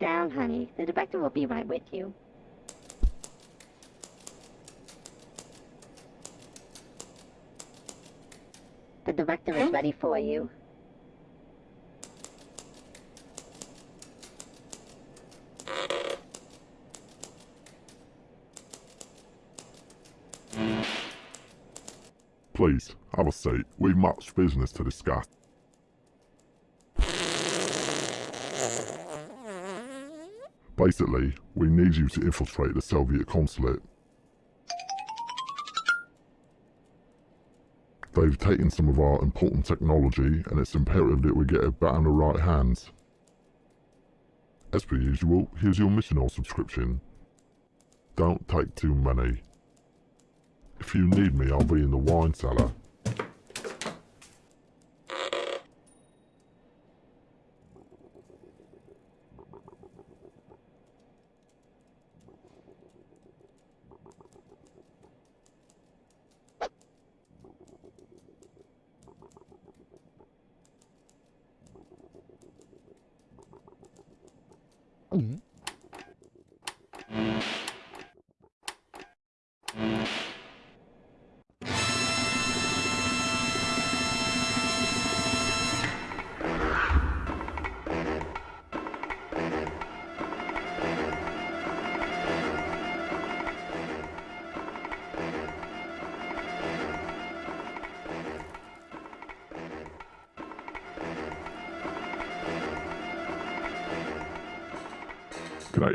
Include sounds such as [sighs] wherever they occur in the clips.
down, honey. The director will be right with you. The director is hmm? ready for you. Please, have a seat. We've much business to discuss. Basically, we need you to infiltrate the Soviet consulate. They've taken some of our important technology, and it's imperative that we get it back in the right hands. As per usual, here's your missional subscription. Don't take too many. If you need me, I'll be in the wine cellar.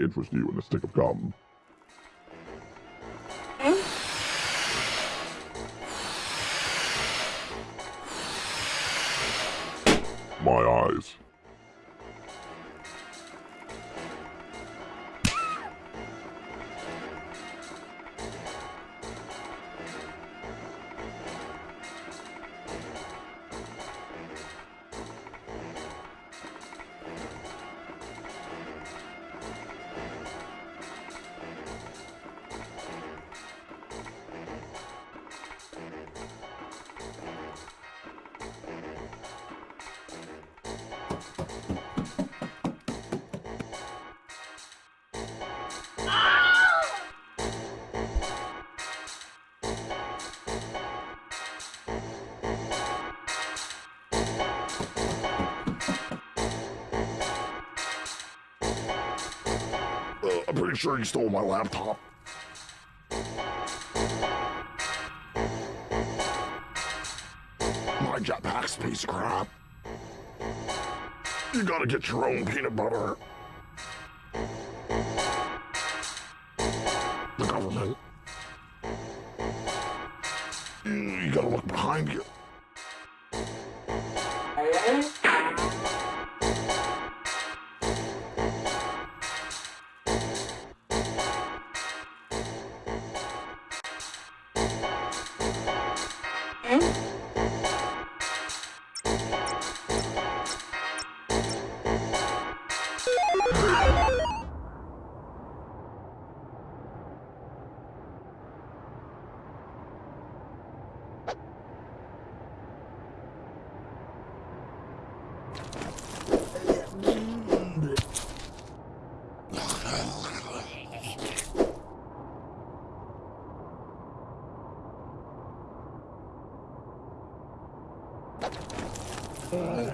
Interest you in a stick of gum? Sure you stole my laptop. My jetpack's piece of crap. You gotta get your own peanut butter. Uh,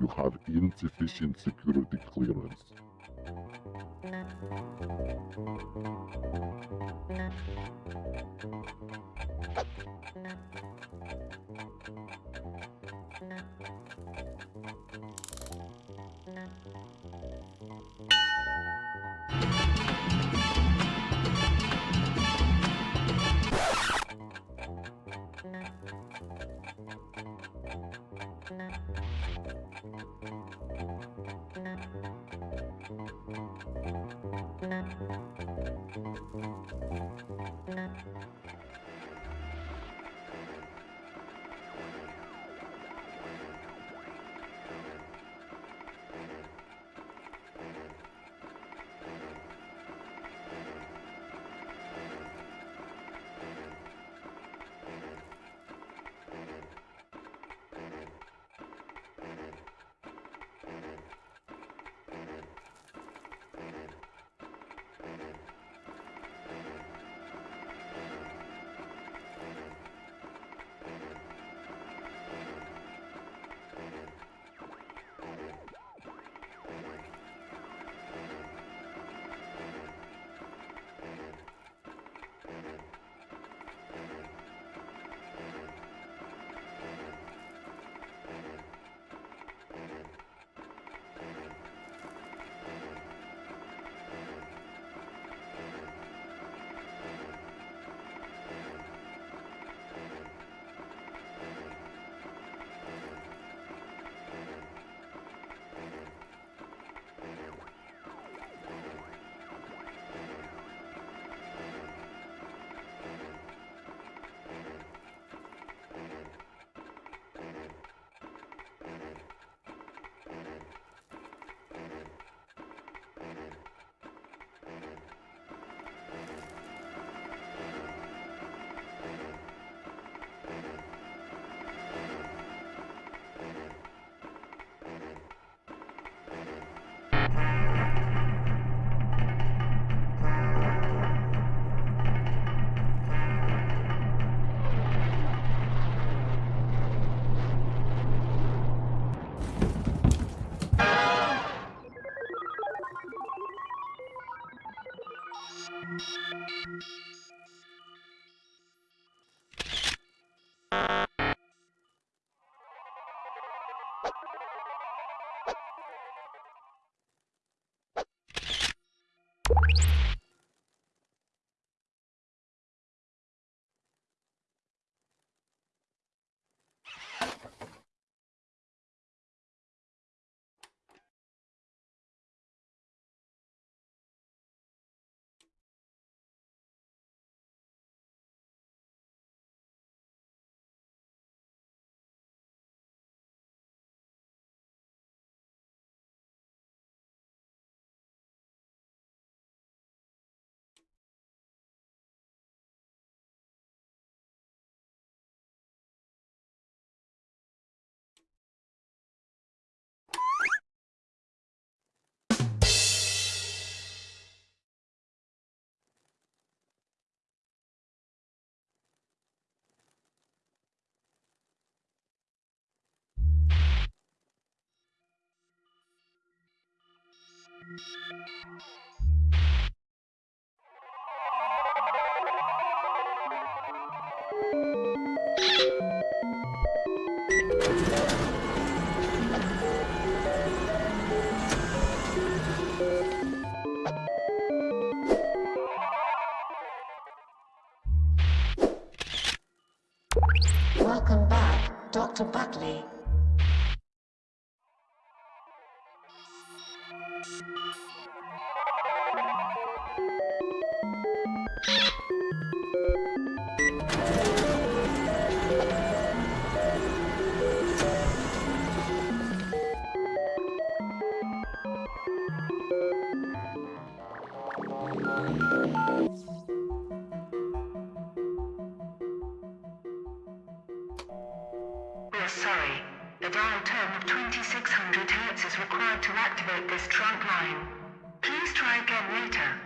You have insufficient security clearance. you Welcome back, Dr. Buckley. 2600 Hz is required to activate this trunk line. Please try again later.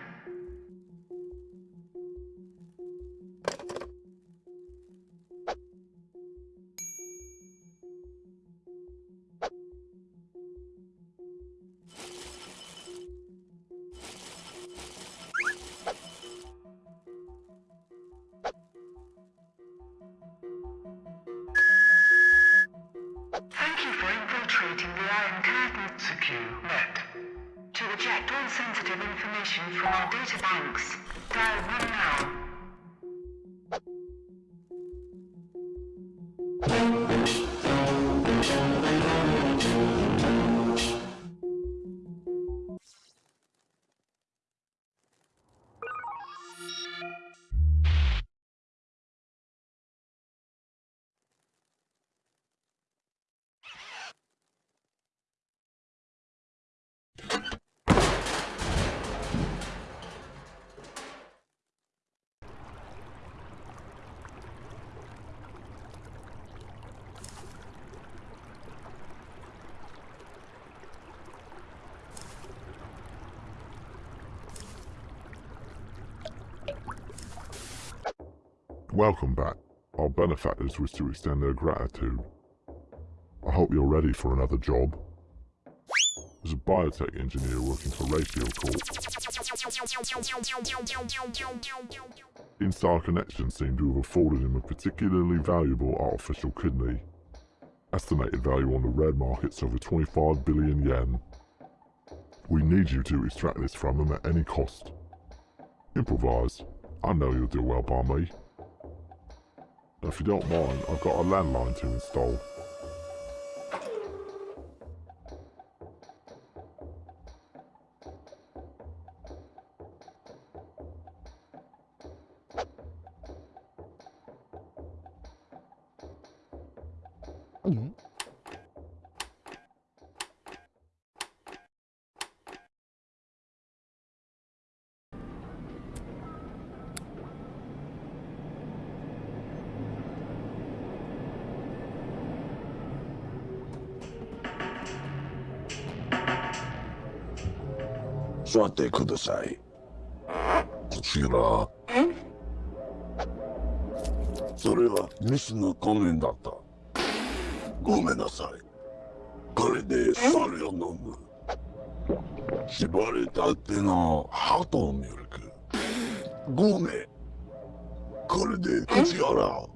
Welcome back. Our benefactors wish to extend their gratitude. I hope you're ready for another job. As a biotech engineer working for Rayfield Corp, Instar Connection seemed to have afforded him a particularly valuable artificial kidney. Estimated value on the red market's over 25 billion yen. We need you to extract this from him at any cost. Improvise. I know you'll do well by me. If you don't mind, I've got a landline to install. てください。こちら。それはミスの仮面だった。ごめんなさい。これでそれを飲む。縛れたてのハトミルク。ごめん。これで口洗う。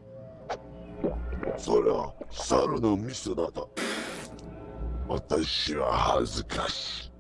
それは猿のミスだった。私は恥ずかしい。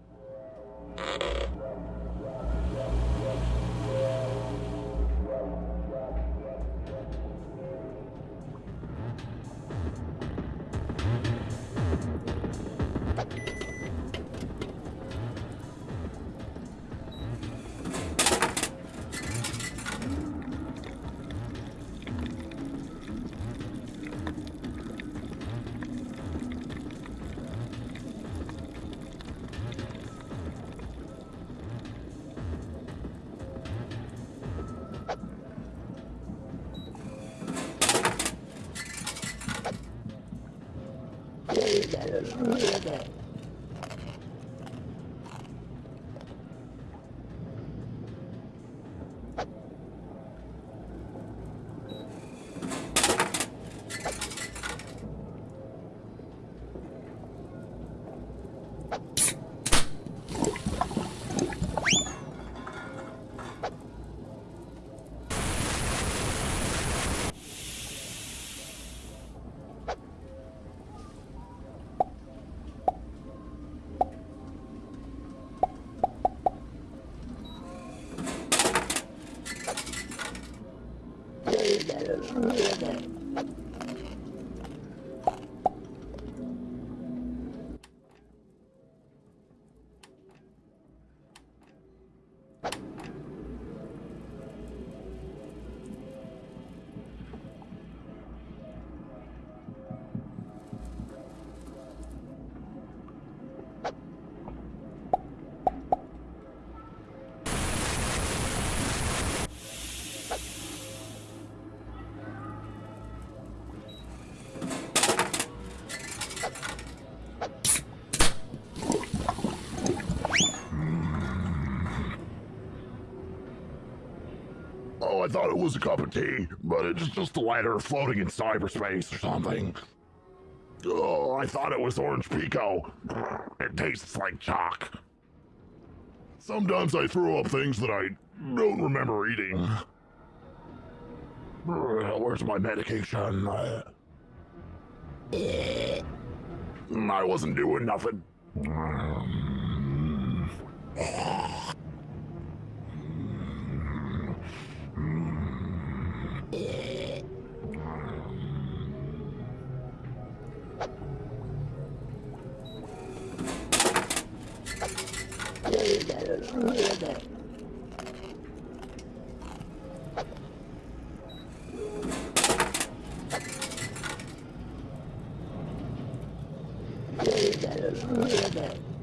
Thought it was a cup of tea, but it's just a lighter floating in cyberspace or something. Oh, I thought it was orange pekoe. It tastes like chalk. Sometimes I throw up things that I don't remember eating. Where's my medication? I wasn't doing nothing. I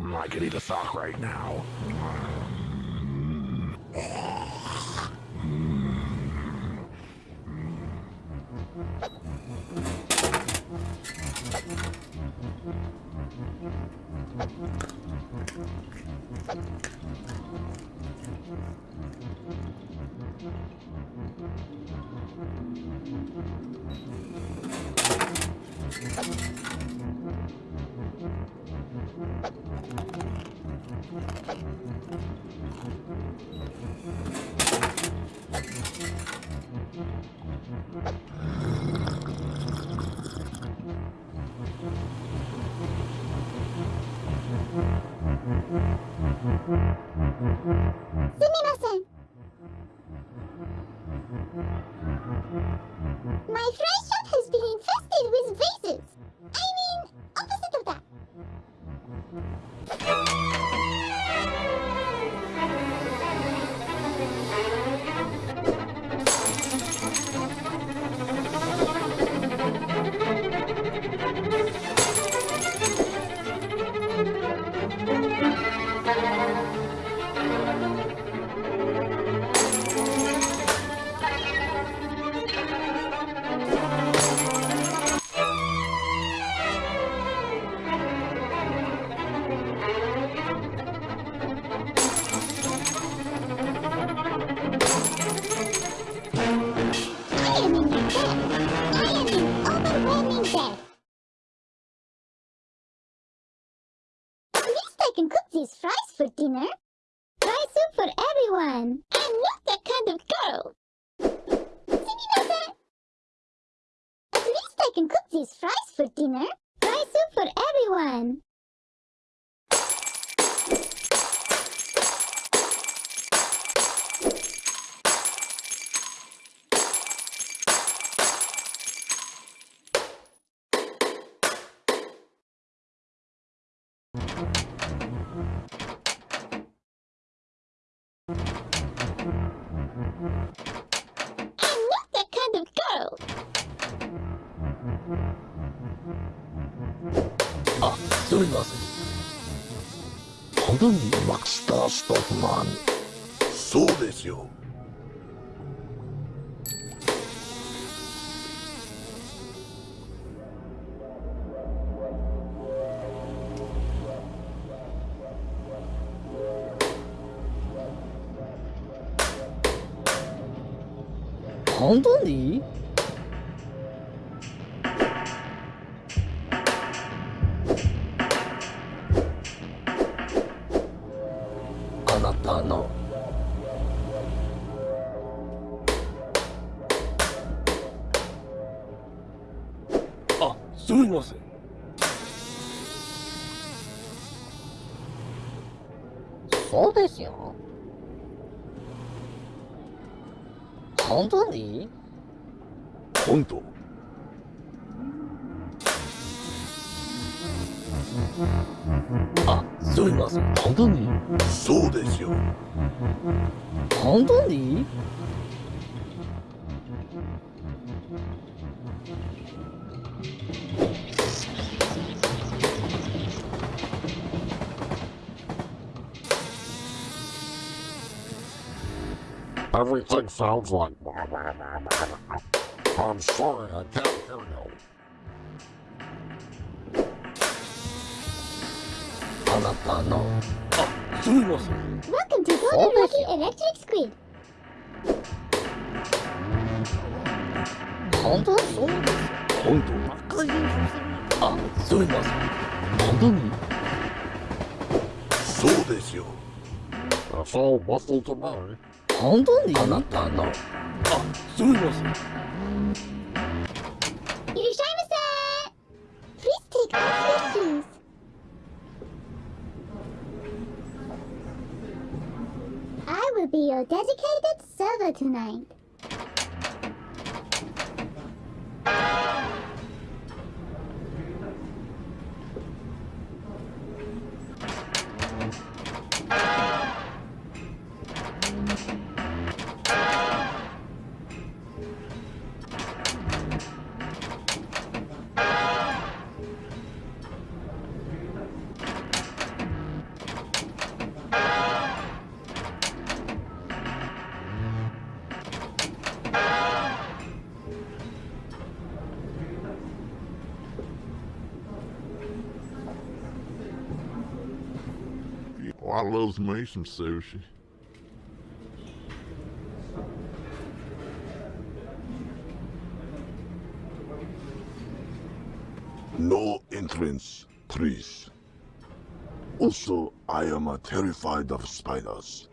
I could eat a sock right now. Dinner. Fry soup for everyone. I'm not that kind of girl. At least I can cook these fries for dinner. Fry soup for everyone. あ、すみません。本当にマキスター・ストッフマン。そうですよ。3トでいい？Everything sounds like. I'm sorry, I can't hear you. Welcome to Golden Lucky Electric Squid. hold Squid. 今度魔界あそれません何そうですよ朝を待つとな本当にあなたのあすみませんいらっしゃいませ Please take our questions あ will be your dedicated server tonight Thank you. I loves me some sushi. No entrance, please. Also, I am terrified of spiders.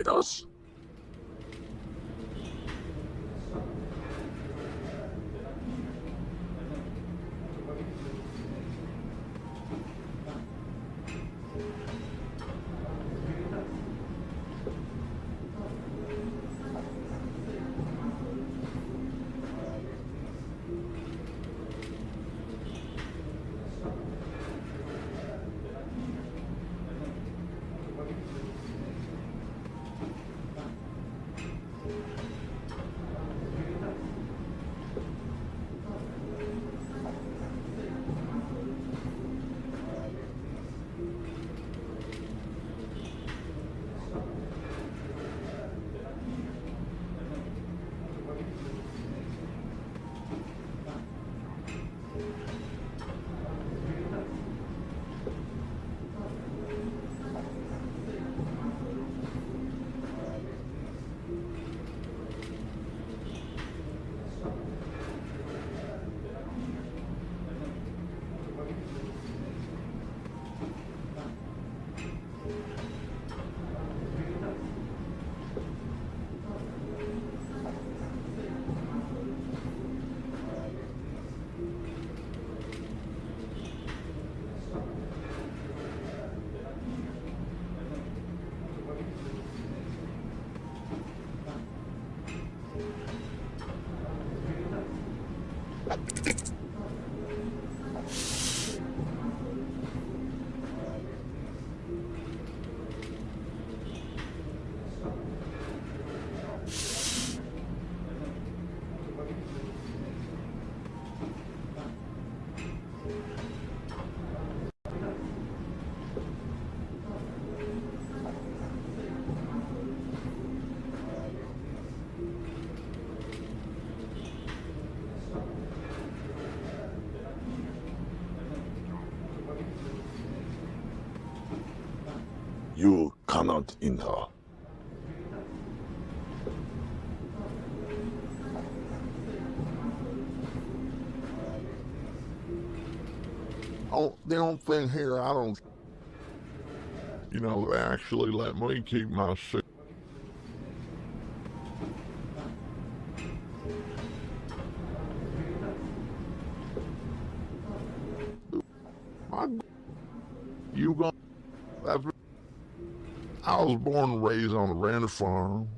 Hate spiders. Cannot enter. Oh, the only thing here, I don't. You know, they actually let me keep my suit. Born and raised on a ranch farm.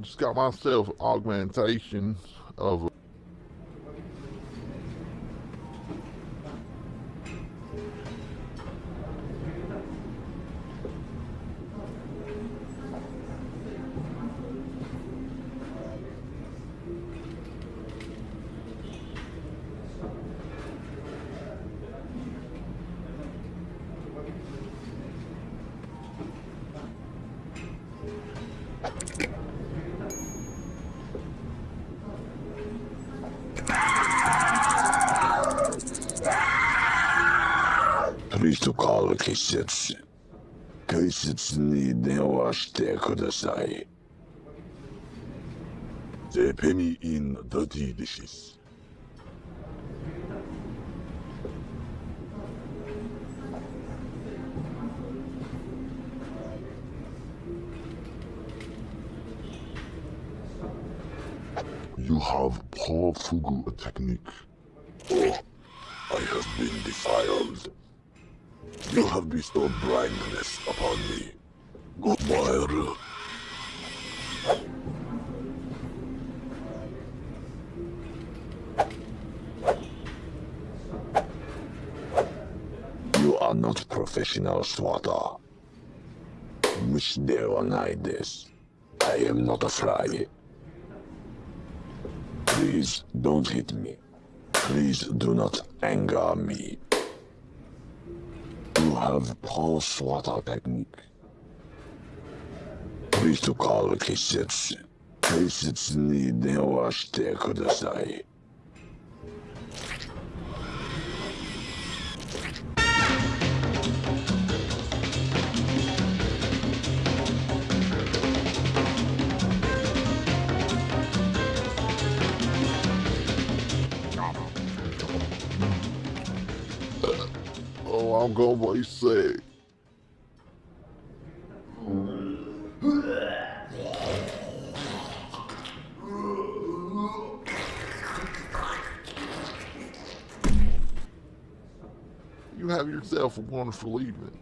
Just got myself augmentation of They pay me in dirty dishes. You have poor Fugu technique. Oh, I have been defiled. You have bestowed blindness upon me. While are not professional swatter. 虫ではないです。I am not a fly. Please don't hit me. Please do not anger me. You have poor swatter technique. Please to call 警察。警察に電話してください。 Oh, I'll go what you say. You have yourself a wonderful evening.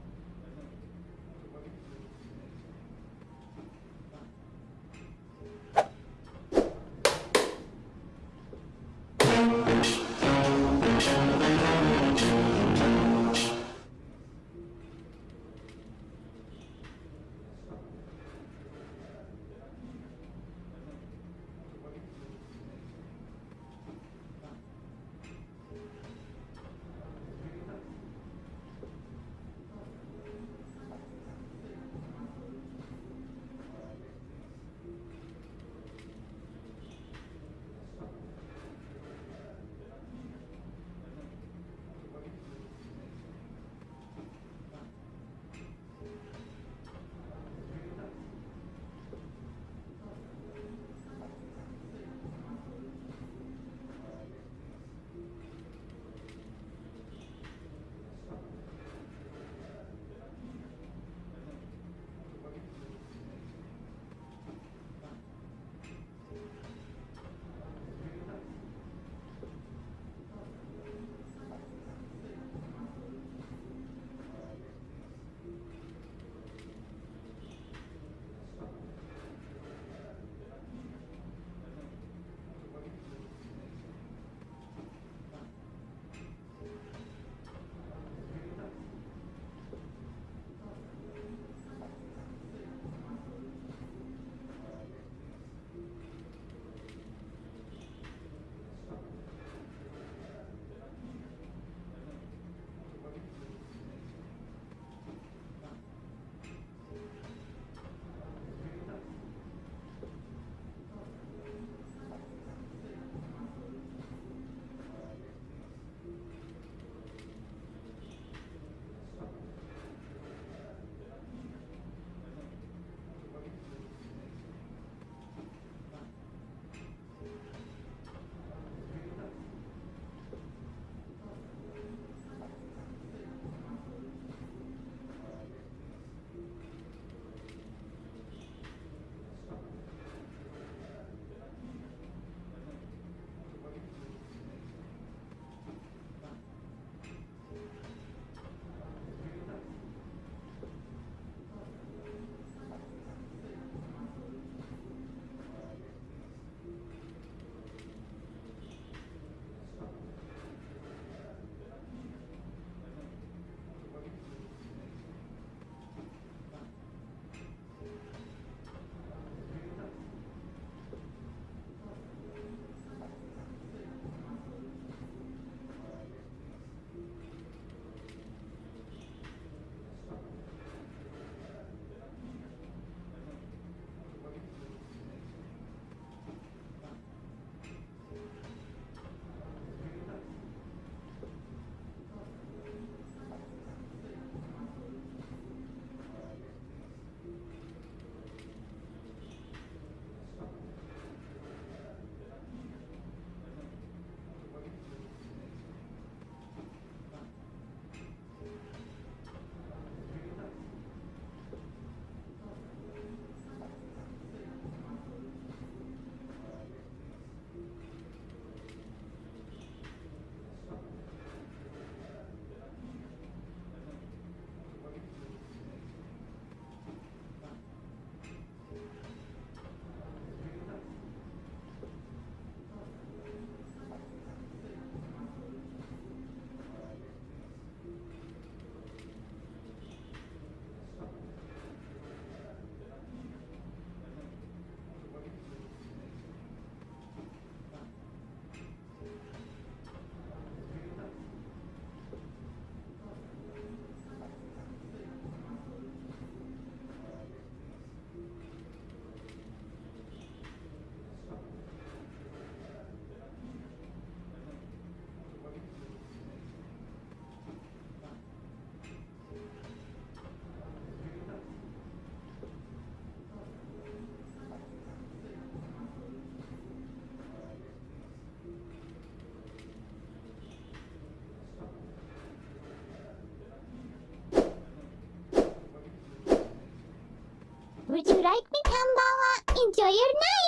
Would you like me, Kambawa? Enjoy your night!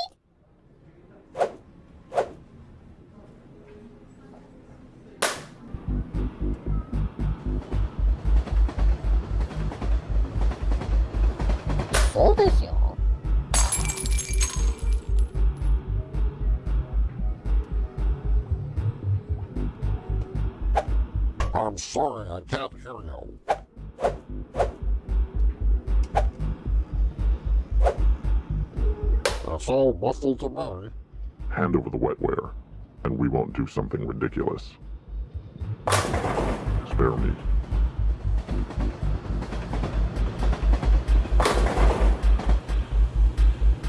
All muffled to me. Hand over the wetware, and we won't do something ridiculous. Spare me.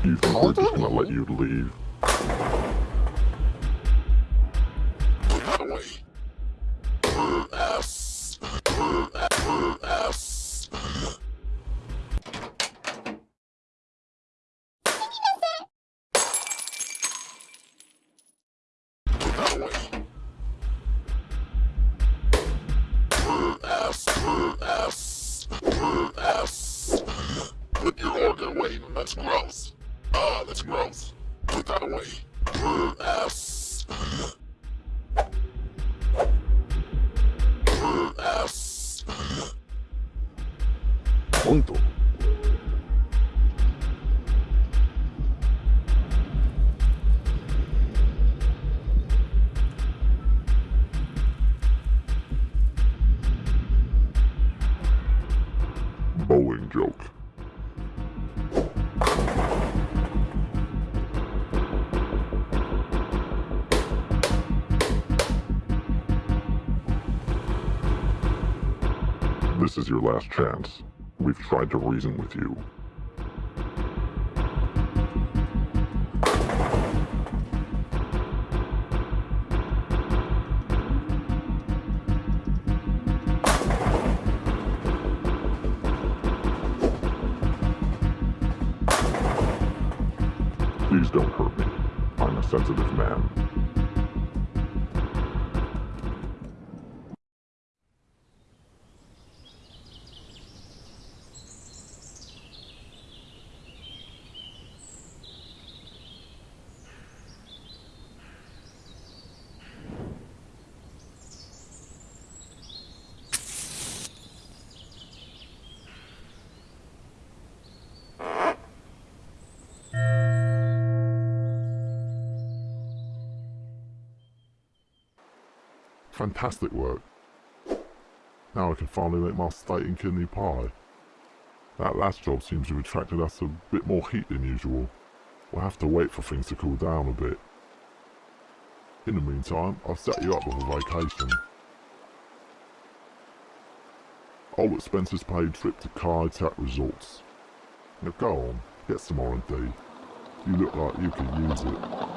You think we're just gonna let you leave? Punto. Bowling joke. This is your last chance. We've tried to reason with you. Fantastic work. Now I can finally make my steak and kidney pie. That last job seems to have attracted us a bit more heat than usual. We'll have to wait for things to cool down a bit. In the meantime, I've set you up with a vacation. All expenses paid trip to Kai Tak Resorts. Now go on, get some R&D. You look like you could use it.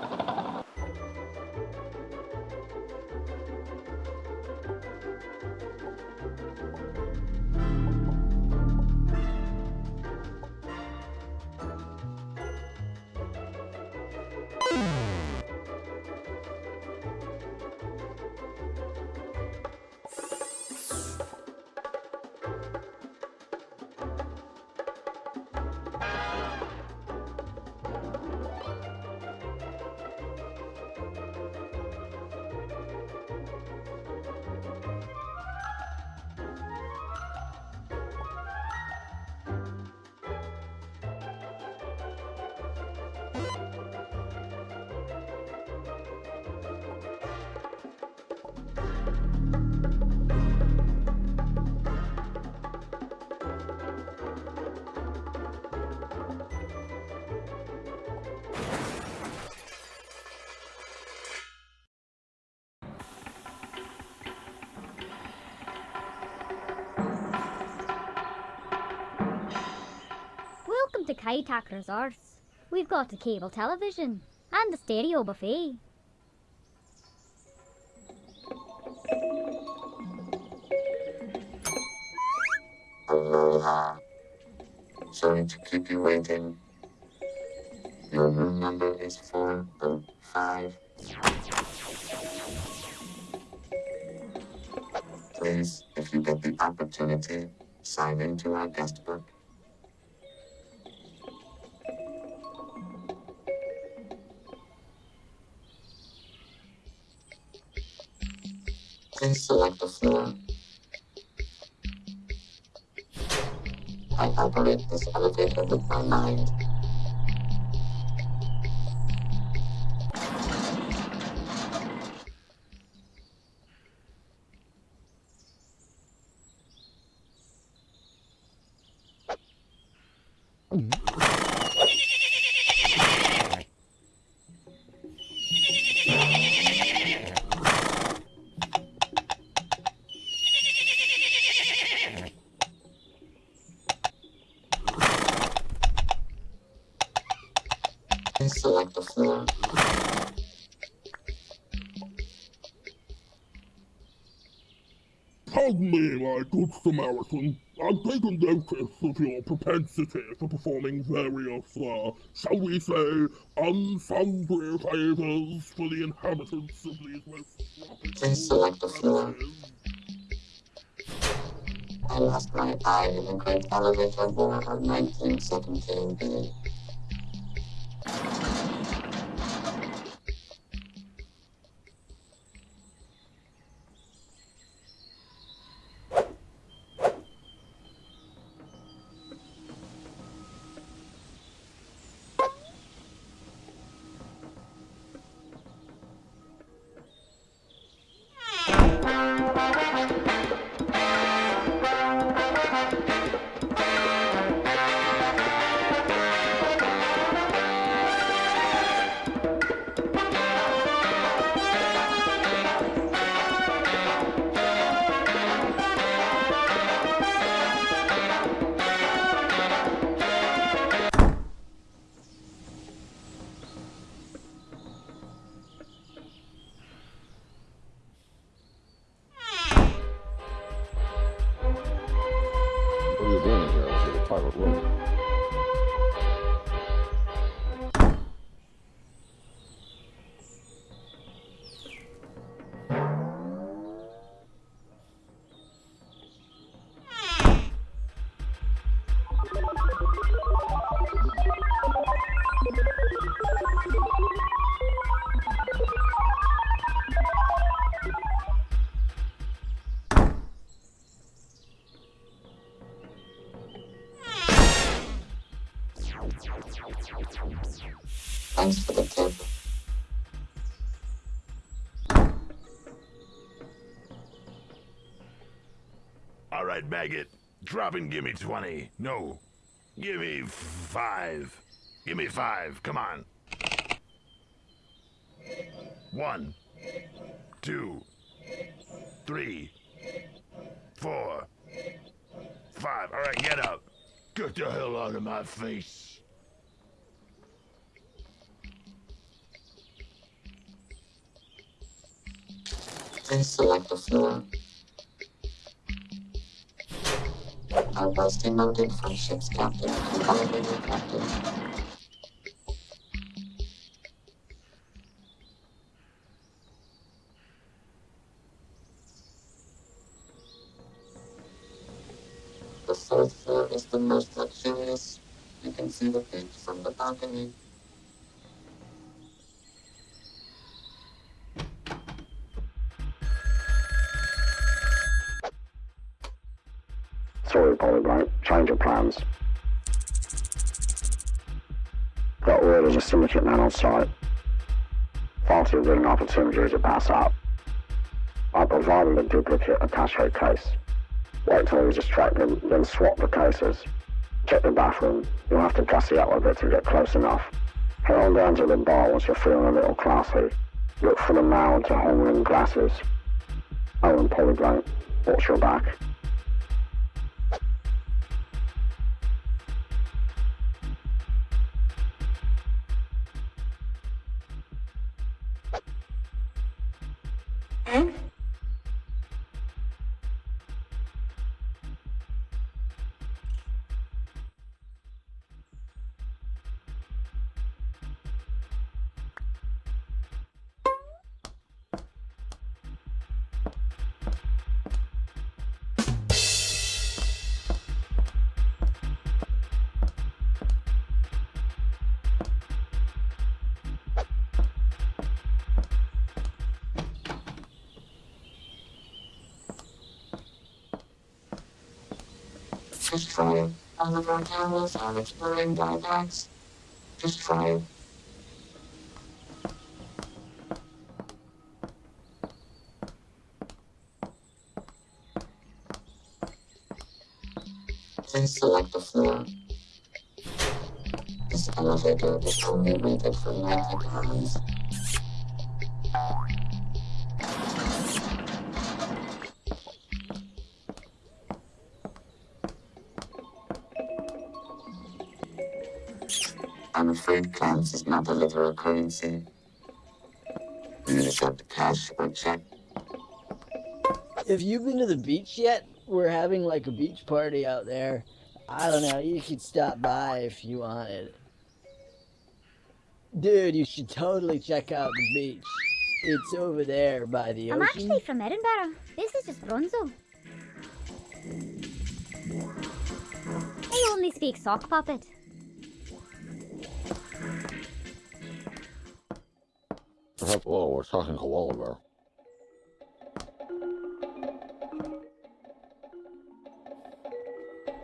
Welcome Resorts. We've got a cable television and a stereo buffet. Aloha. Sorry to keep you waiting. Your room number is 405. Please, if you get the opportunity, sign into our guest book. Select the floor. I operate this elevator with my mind. Samaritan. I've taken notice of your propensity for performing various, uh, shall we say, unsundry favours for the inhabitants of these most Please select. I lost my eye in the Great Elevator War of 1917B. Right, maggot. Drop and give me 20. No. Give me five. Give me five. Come on. One, two, three, four, five. All right, get up. Get the hell out of my face. Please select the floor. Was demoted from ship's captain to elevator captain. The fourth floor is the most luxurious. You can see the beach from the balcony. Plans. Got word there's a site. Far too good an opportunity to pass up. I provided a duplicate attache case. Wait till we distract them, then swap the cases. Check the bathroom. You'll have to gussy up a bit to get close enough. Head on down to the bar once you're feeling a little classy. Look for the male to home glasses. Oh, and Polyblank, watch your back. All of our cameras have exploring iPads. Just try it. Please select the floor. This elevator is only rated for 90 pounds. Not deliver a currency. You accept cash or check. If you've been to the beach yet, we're having like a beach party out there. I don't know, you could stop by if you wanted. Dude, you should totally check out the beach. It's over there by the ocean. I'm ocean. actually from Edinburgh. This is just Bronzo. I only speak sock puppet. Hello, we're talking koala bear.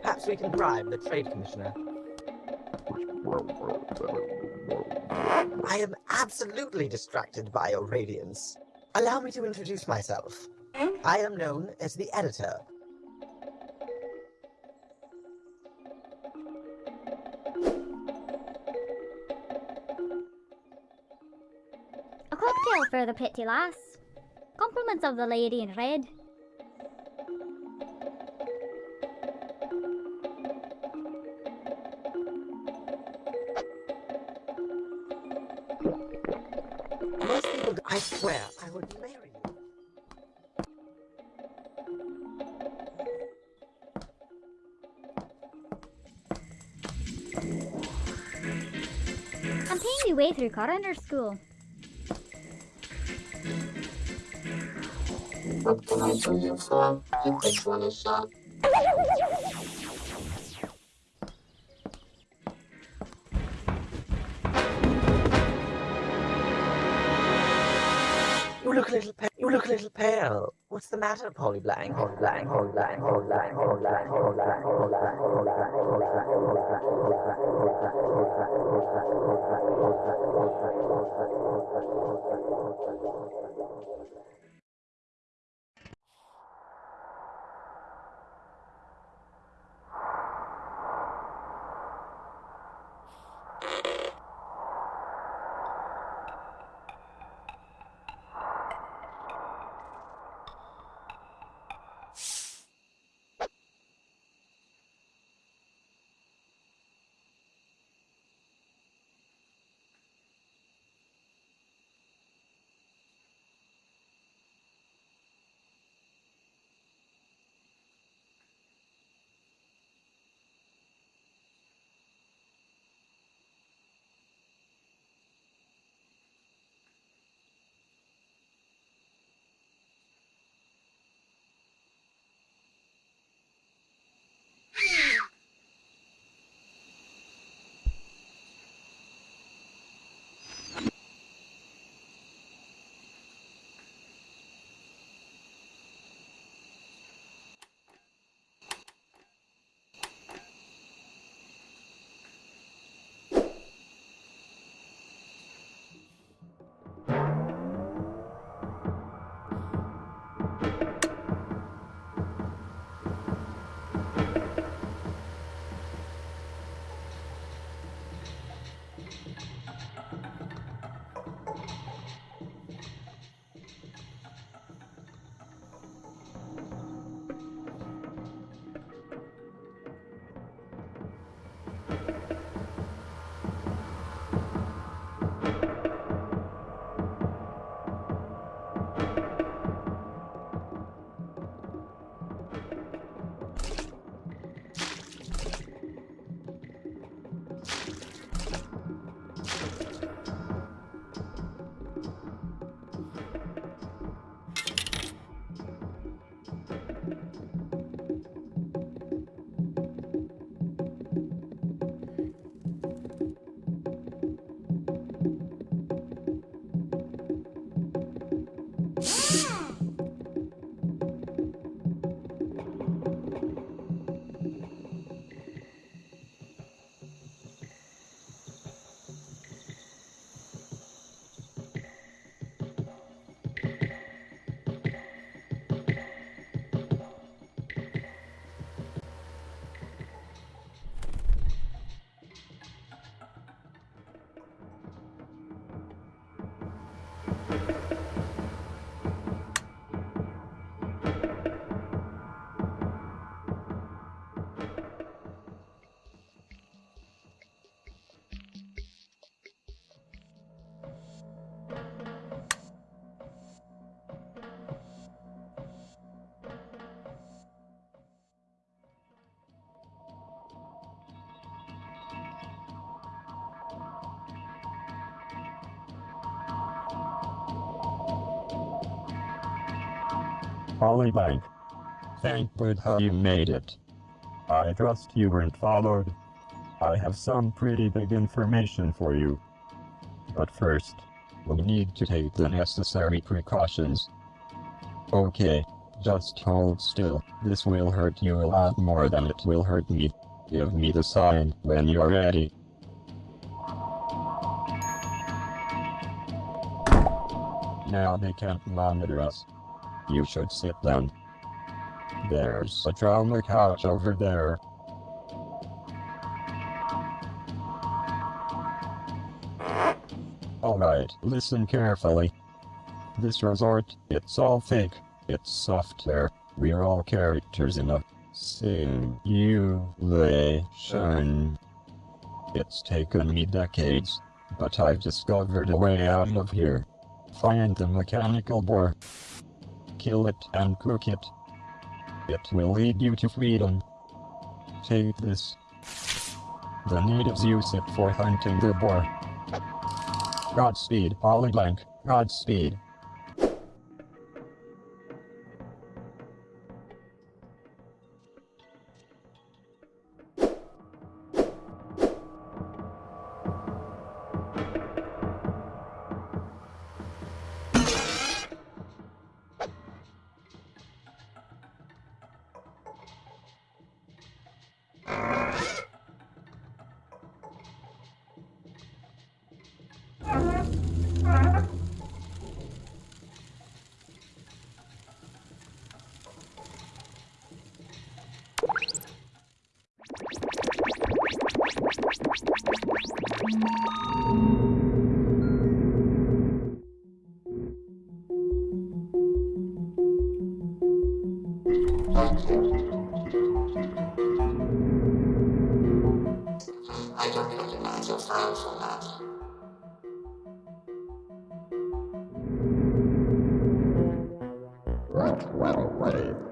Perhaps we can bribe the Trade Commissioner. I am absolutely distracted by your radiance. Allow me to introduce myself. I am known as the editor. For the pretty lass. Compliments of the lady in red. Most people, I swear, I would marry you. I'm paying my way through coroner school. What can I do you for? You just want a shot. You look a little pale. You look a little pale. What's the matter, Polyblank? Polly Blank, Polyblank, Polly Blank, Polyblank, Polly Blank, Polyblank, Polly Blank, Polly Blank, Polly Blank, Polly Blank, Polly Blank, Polly Blank, Polly Blank, Polly Blank, Polyblank. Thank Buddha you made it. I trust you weren't followed. I have some pretty big information for you. But first, we need to take the necessary precautions. Okay, just hold still. This will hurt you a lot more than it will hurt me. Give me the sign when you're ready. Now they can't monitor us. You should sit down. There's a trauma couch over there. Alright, listen carefully. This resort, it's all fake. It's software. We're all characters in a simulation. It's taken me decades, but I've discovered a way out of here. Find the mechanical boar. Kill it and cook it. It will lead you to freedom. Take this. The natives use it for hunting the boar. Godspeed, Polyblank. Godspeed. Right, well, ready.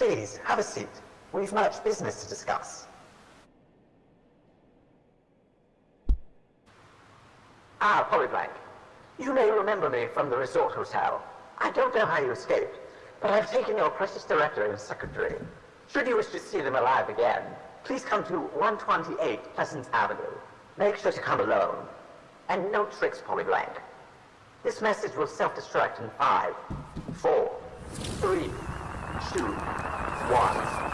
Please, have a seat. We've much business to discuss. Ah, Polyblank. You may remember me from the resort hotel. I don't know how you escaped, but I've taken your precious director and secretary. Should you wish to see them alive again, please come to 128 Pleasant Avenue. Make sure to come alone. And no tricks, Polyblank. This message will self-destruct in five, four, three, two, one.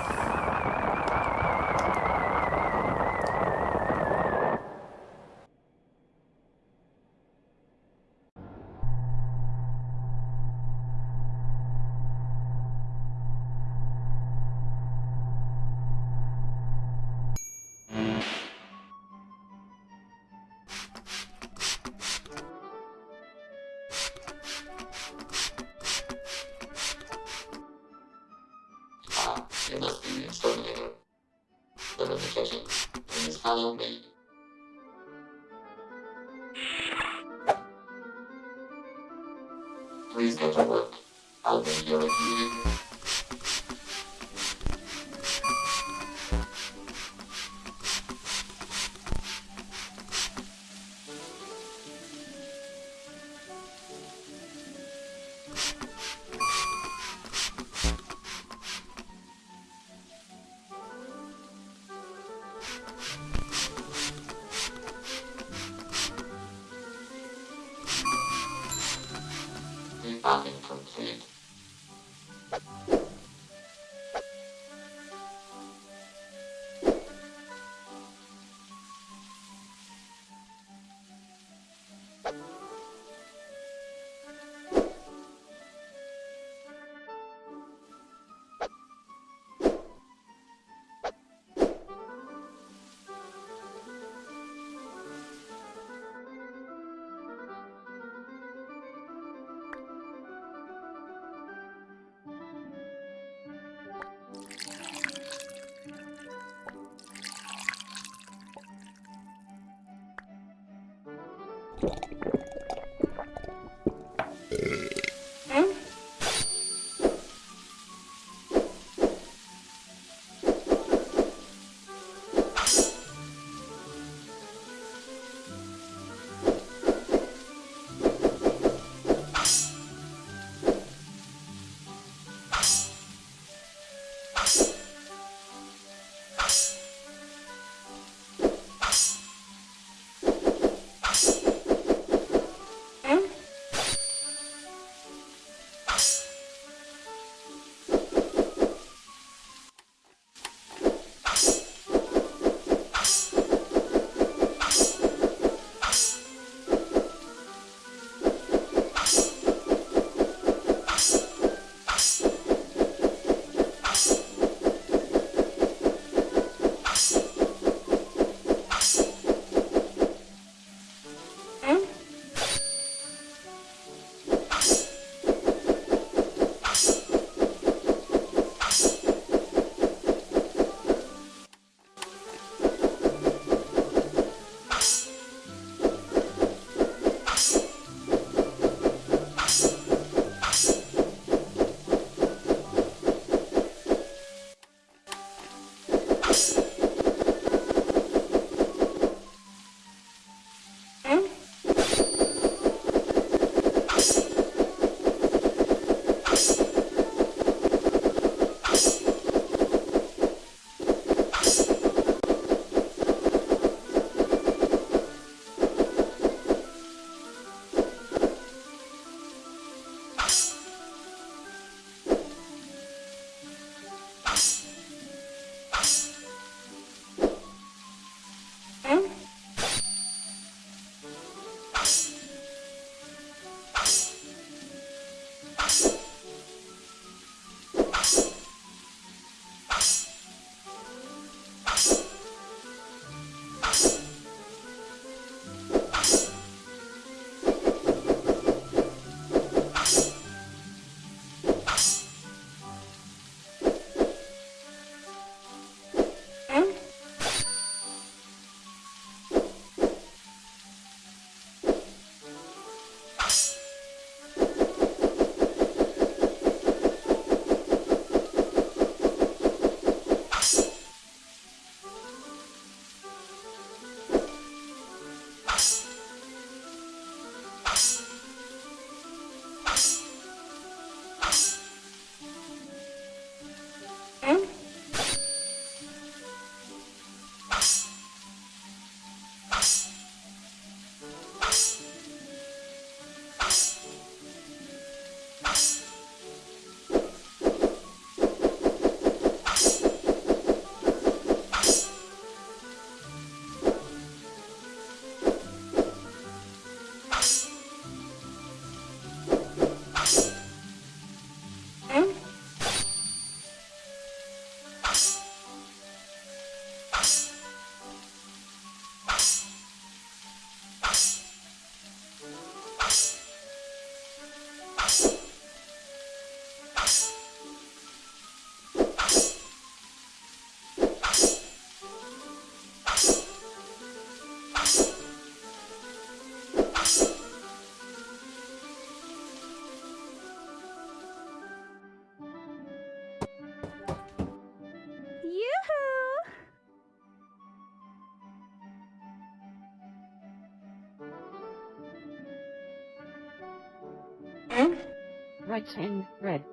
Right hand red.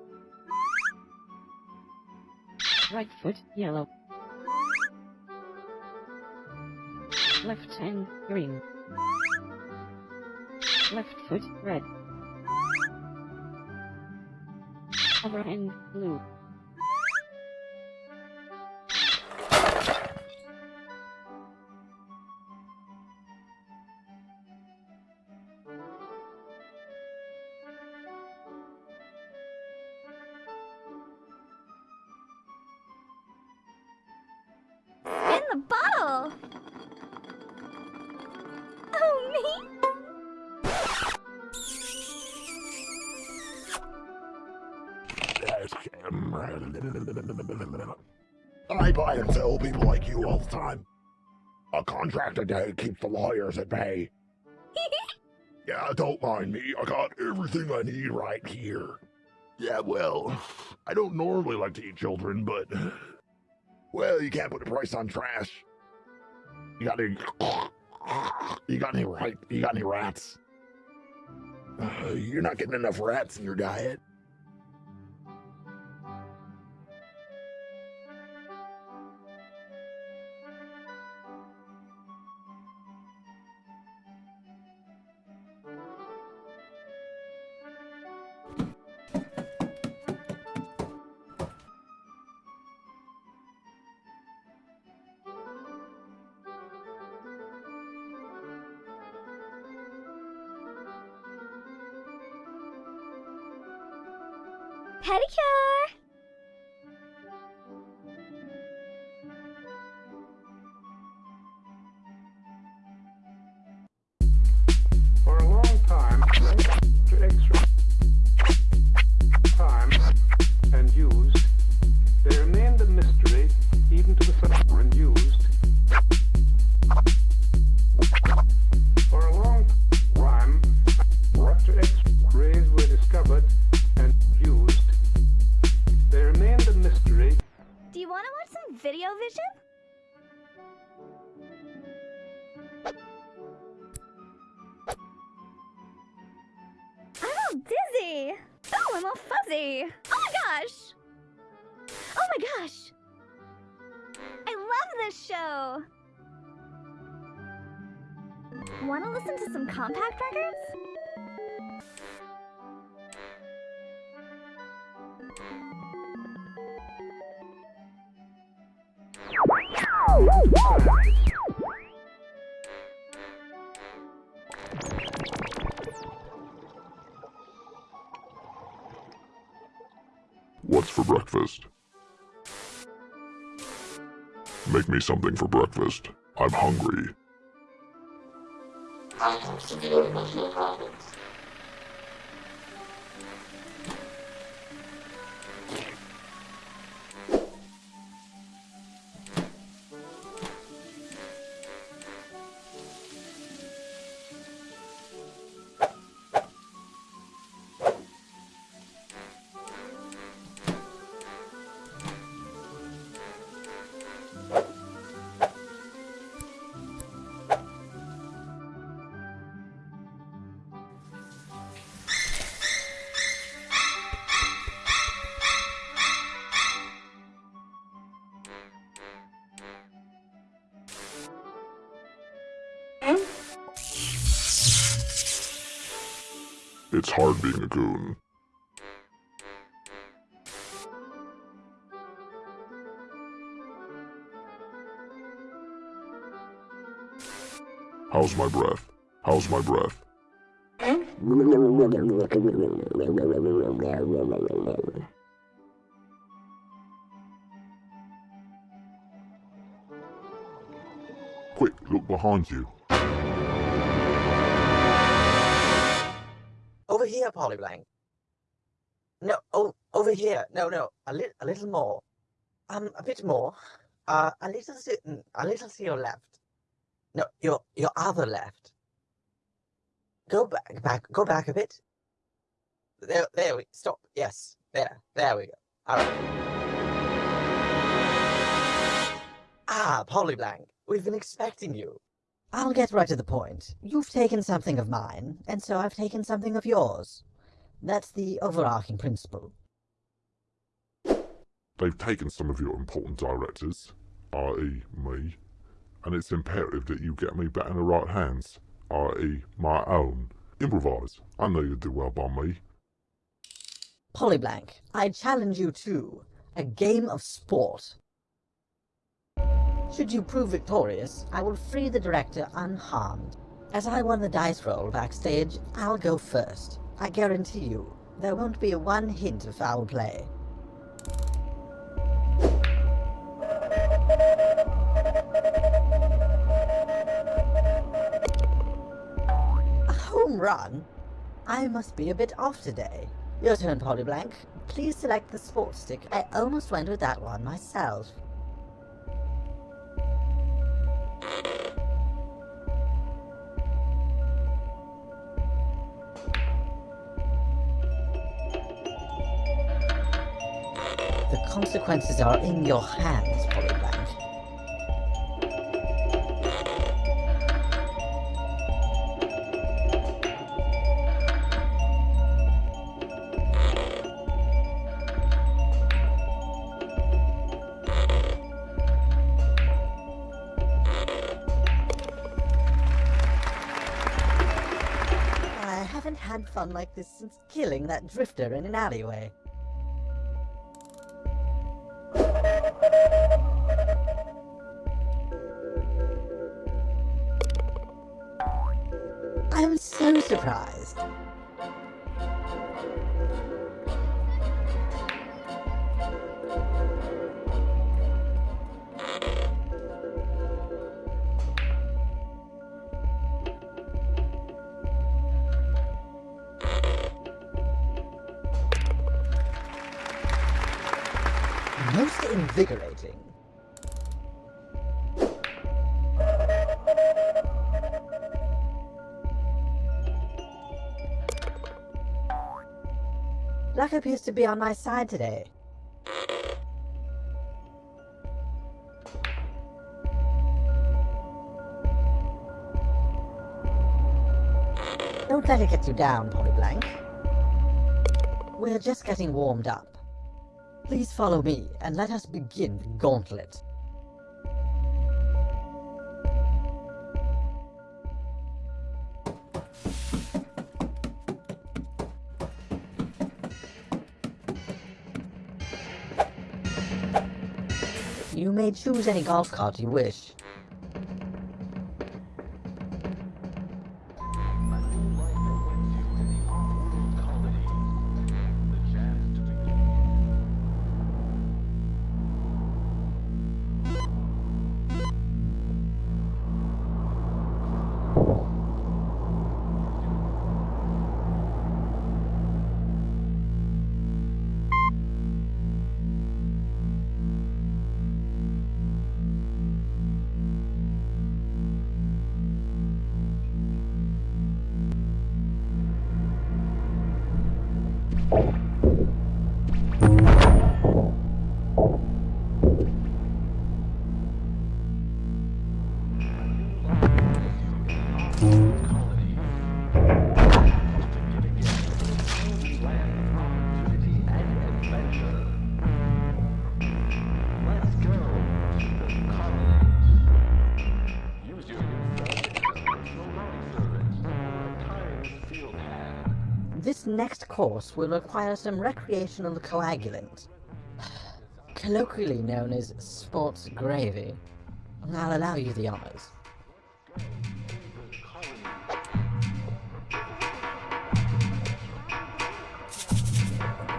Right foot yellow. Left hand green. Left foot red. Other hand blue. A contract a day keeps the lawyers at bay. [laughs] yeah, don't mind me. I got everything I need right here. Yeah, well, I don't normally like to eat children, but. Well, you can't put a price on trash. You got any. You got any right? You got any rats? Uh, you're not getting enough rats in your diet. I'm all fuzzy! Oh my gosh! Oh my gosh! I love this show! Want to listen to some compact records? Breakfast? Make me something for breakfast. I'm hungry. Hard being a goon. How's my breath? How's my breath? Quick, look behind you. Here, Polyblank. No, oh, over here. No, no, a little, a little more. Um, a bit more. Uh, a little, to, mm, a little to your left. No, your, your other left. Go back, back, go back a bit. There, there we, stop. Yes, there, there we go. All right. Ah, Polyblank, we've been expecting you. I'll get right to the point. You've taken something of mine, and so I've taken something of yours. That's the overarching principle. They've taken some of your important directors, i.e. me, and it's imperative that you get me back in the right hands, i.e. my own. Improvise. I know you'll do well by me. Polyblank, I challenge you to a game of sport. Should you prove victorious, I will free the director unharmed. As I won the dice roll backstage, I'll go first. I guarantee you, there won't be one hint of foul play. A home run? I must be a bit off today. Your turn, Polyblank. Please select the sports stick. I almost went with that one myself. Consequences are in your hands, Polyblank. I haven't had fun like this since killing that drifter in an alleyway. So appears to be on my side today. Don't let it get you down, Polyblank. We're just getting warmed up. Please follow me, and let us begin the gauntlet. Choose any golf cart you wish. This next course will require some recreational coagulant, [sighs] colloquially known as sports gravy. I'll allow you the honors.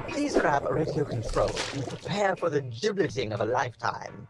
Please grab a radio control and prepare for the gibleting of a lifetime.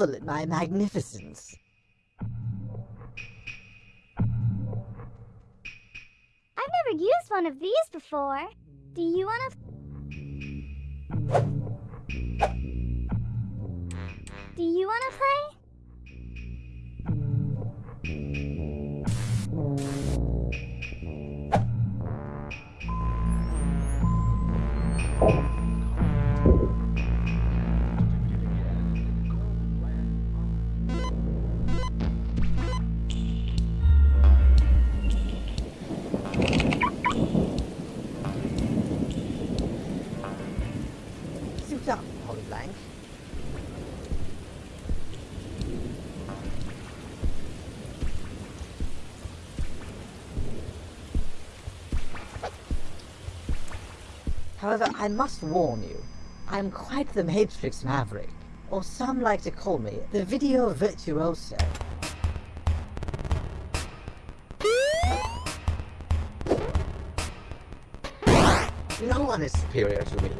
Marvel at my magnificence. I must warn you, I'm quite the Matrix Maverick, or some like to call me the Video Virtuoso. No one is superior to me.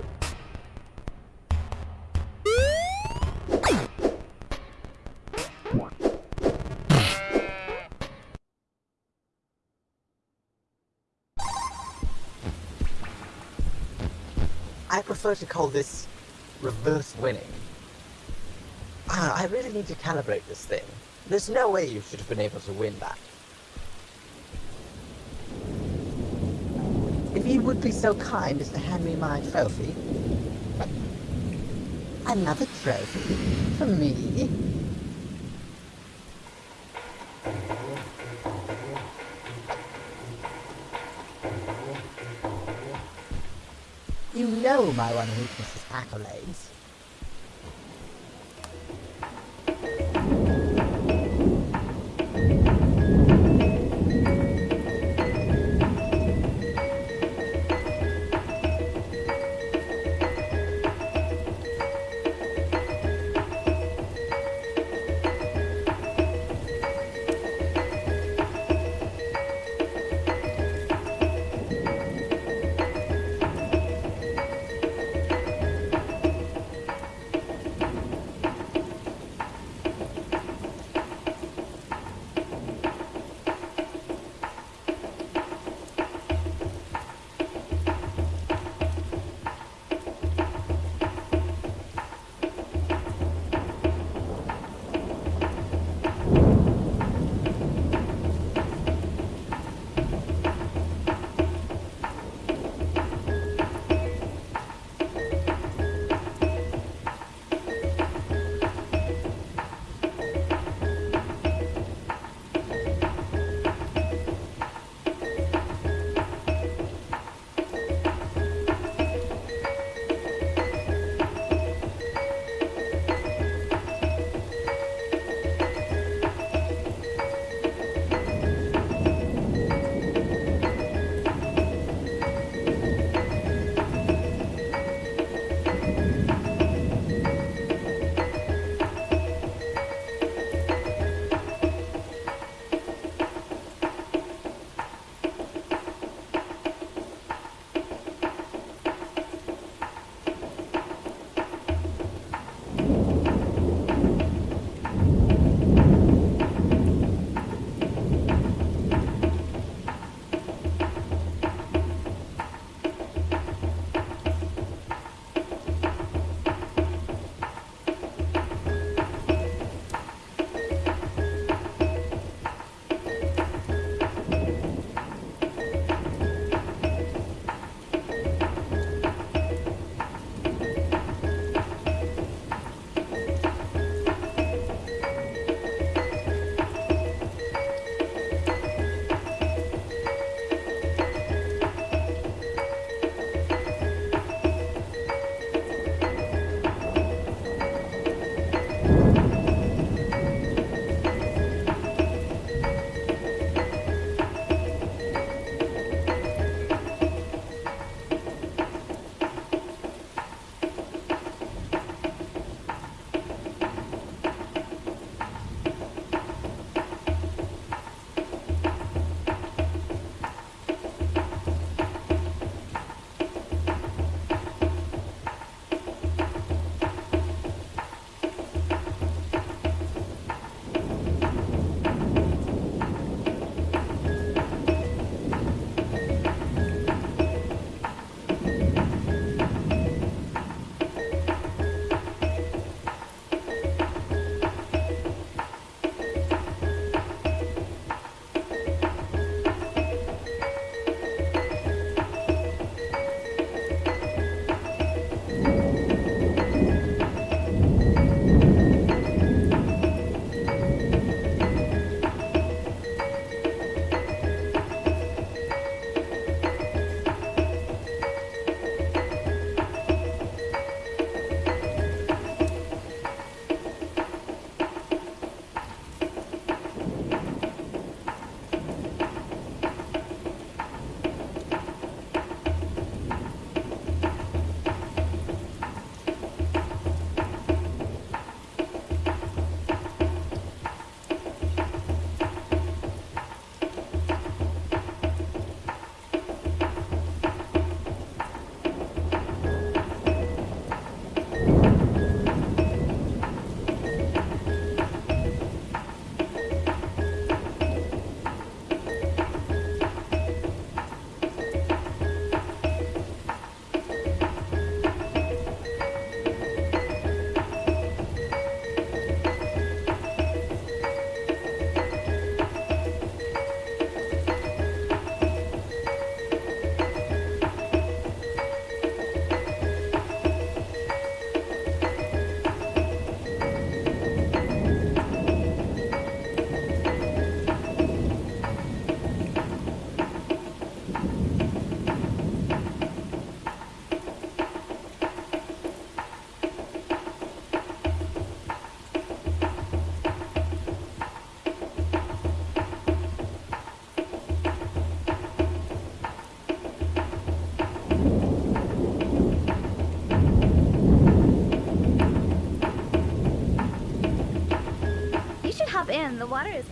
Prefer to call this reverse winning. Ah, I really need to calibrate this thing. There's no way you should have been able to win that. If you would be so kind as to hand me my trophy. Another trophy? For me? Know my one weakness is accolades. in. The water is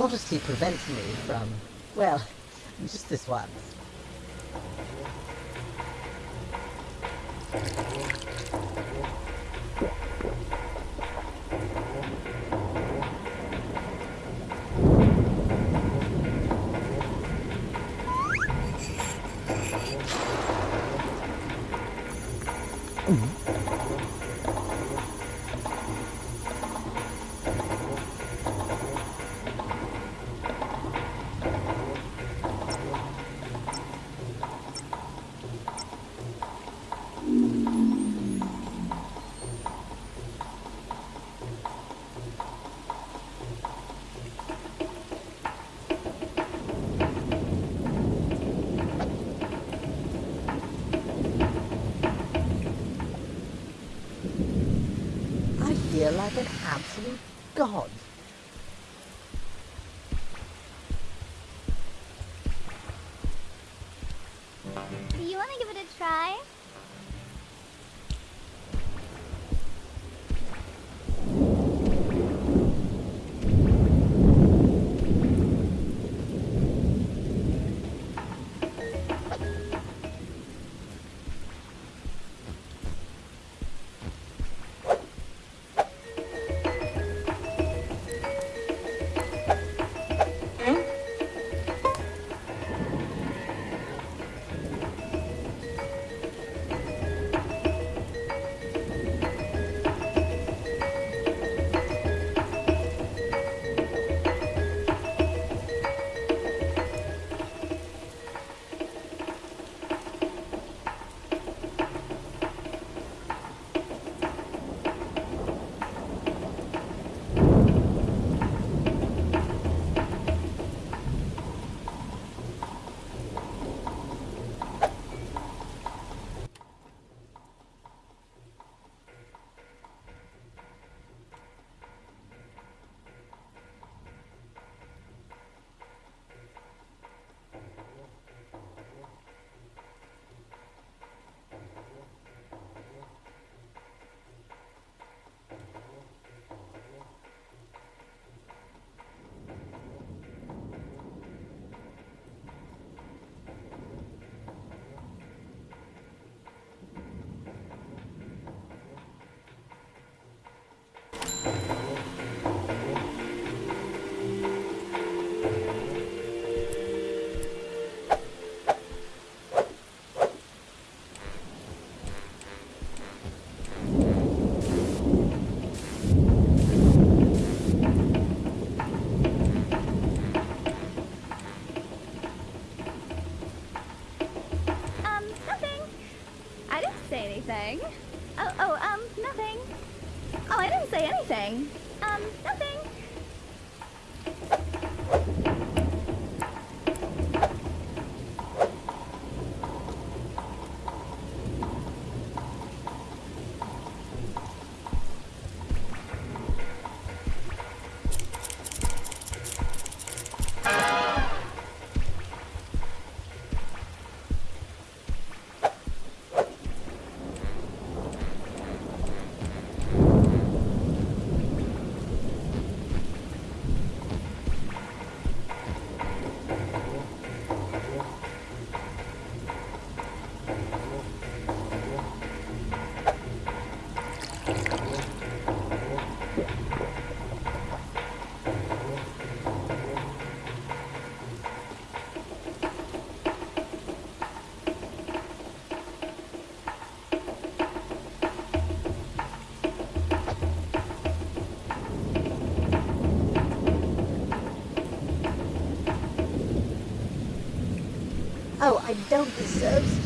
modesty prevents me from, well, just this one. I don't deserve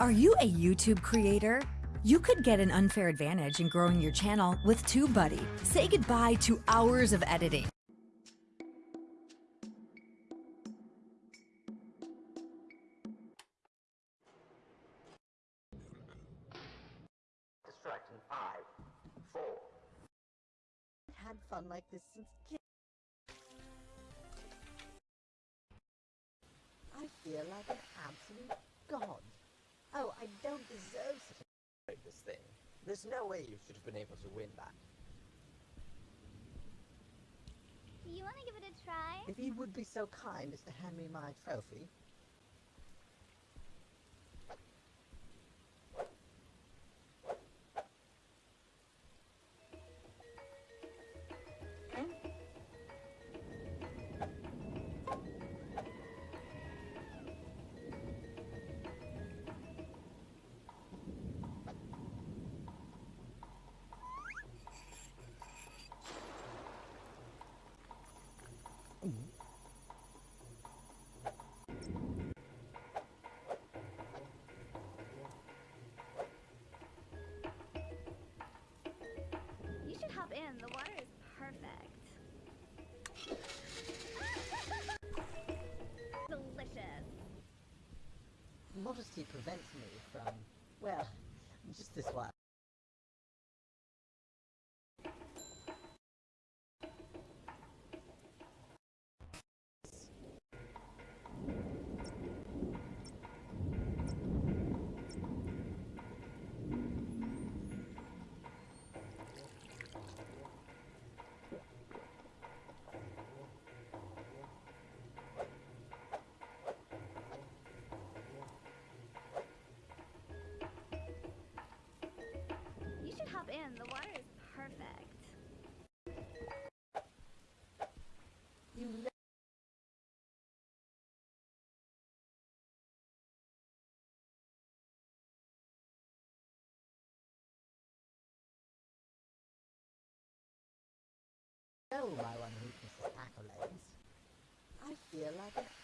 Are you a YouTube creator? You could get an unfair advantage in growing your channel with TubeBuddy. Say goodbye to hours of editing. Distraction five, four. Had fun like this since kid. I feel like an absolute god. Oh, I don't deserve such a... Break this thing. There's no way you should have been able to win that. Do you want to give it a try? If you would be so kind as to hand me my trophy. Prevents me from, well, just this one. In. The water is perfect. You know my one weakness is. I feel like absolute